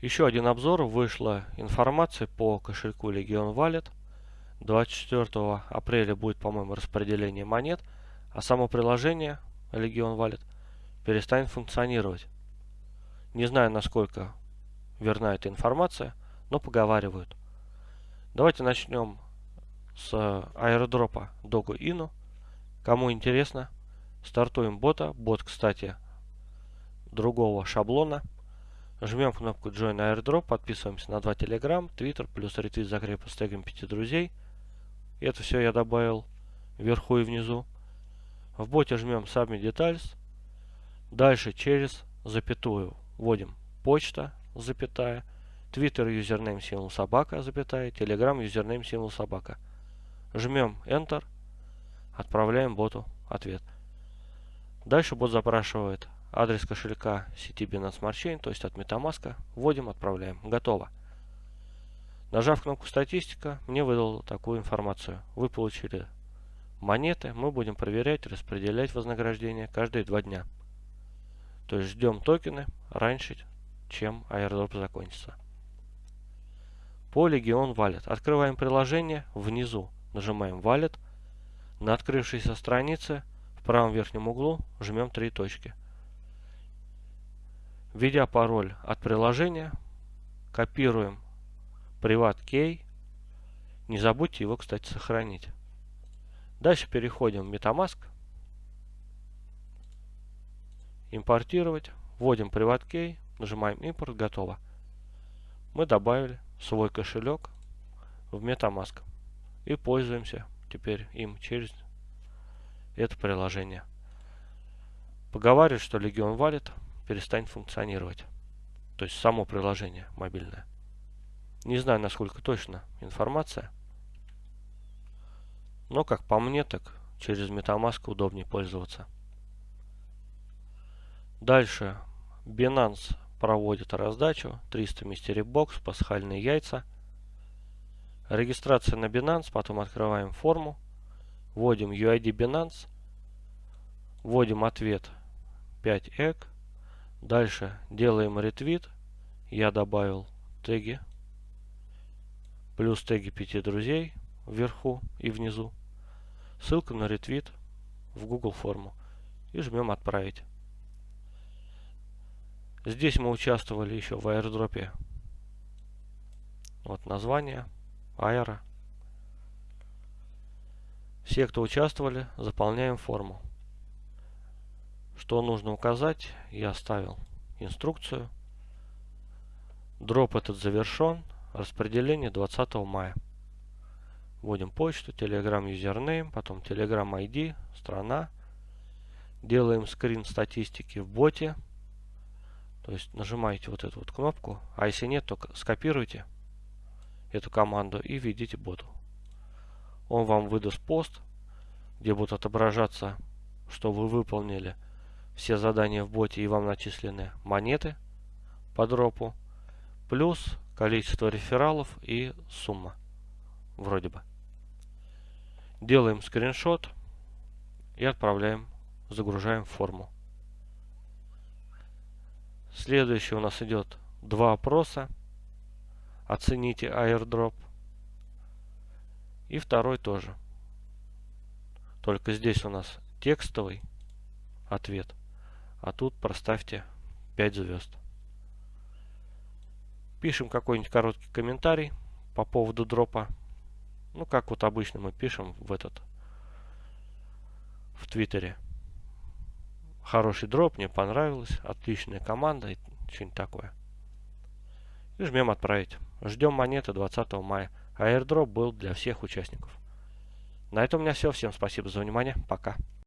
Еще один обзор. Вышла информация по кошельку Legion Wallet. 24 апреля будет, по-моему, распределение монет, а само приложение Legion Wallet перестанет функционировать. Не знаю, насколько верна эта информация, но поговаривают. Давайте начнем с аирдропа Dogo Inu. Кому интересно, стартуем бота. Бот, кстати, другого шаблона. Жмем кнопку Join Airdrop, подписываемся на два Telegram, Twitter, плюс ретвит закрепа с тегом 5 друзей. Это все я добавил вверху и внизу. В боте жмем Submit Details. Дальше через запятую вводим почта, запятая, Twitter username символ собака, запятая, Telegram username символ собака. Жмем Enter, отправляем боту ответ. Дальше бот запрашивает адрес кошелька сети Binance Smart Chain, то есть от MetaMask. Вводим, отправляем. Готово. Нажав кнопку «Статистика», мне выдал такую информацию. Вы получили монеты, мы будем проверять, распределять вознаграждение каждые два дня. То есть ждем токены раньше, чем airdrop закончится. По Legion Wallet. Открываем приложение, внизу нажимаем Wallet. На открывшейся странице в правом верхнем углу жмем три точки. Введя пароль от приложения, копируем Privat Key. Не забудьте его, кстати, сохранить. Дальше переходим в MetaMask. Импортировать. Вводим Privat Key. Нажимаем импорт. Готово. Мы добавили свой кошелек в MetaMask. И пользуемся теперь им через это приложение. Поговаривают, что Legion Wallet перестанет функционировать. То есть само приложение мобильное. Не знаю, насколько точно информация. Но, как по мне, так через MetaMask удобнее пользоваться. Дальше Binance проводит раздачу. 300 Mystery Box, пасхальные яйца. Регистрация на Binance. Потом открываем форму. Вводим UID Binance. Вводим ответ 5 эк. Дальше делаем ретвит. Я добавил теги. Плюс теги пяти друзей вверху и внизу. Ссылка на ретвит в Google форму. И жмем отправить. Здесь мы участвовали еще в аирдропе. Вот название. Аэро. Все, кто участвовали, заполняем форму. Что нужно указать, я оставил инструкцию. Дроп этот завершен. Распределение 20 мая. Вводим почту, Telegram username, потом Telegram ID, страна. Делаем скрин статистики в боте. То есть нажимаете вот эту вот кнопку. А если нет, то скопируйте эту команду и введите боту. Он вам выдаст пост, где будут отображаться, что вы выполнили все задания в боте и вам начислены монеты по дропу, плюс количество рефералов и сумма. Вроде бы. Делаем скриншот и отправляем, загружаем форму. Следующий у нас идет два опроса. Оцените airdrop. И второй тоже. Только здесь у нас текстовый ответ. А тут проставьте 5 звезд. Пишем какой-нибудь короткий комментарий по поводу дропа. Ну, как вот обычно мы пишем в этот, в Твиттере. Хороший дроп, мне понравилось, отличная команда и что-нибудь такое. И жмем отправить. Ждем монеты 20 мая. А был для всех участников. На этом у меня все. Всем спасибо за внимание. Пока.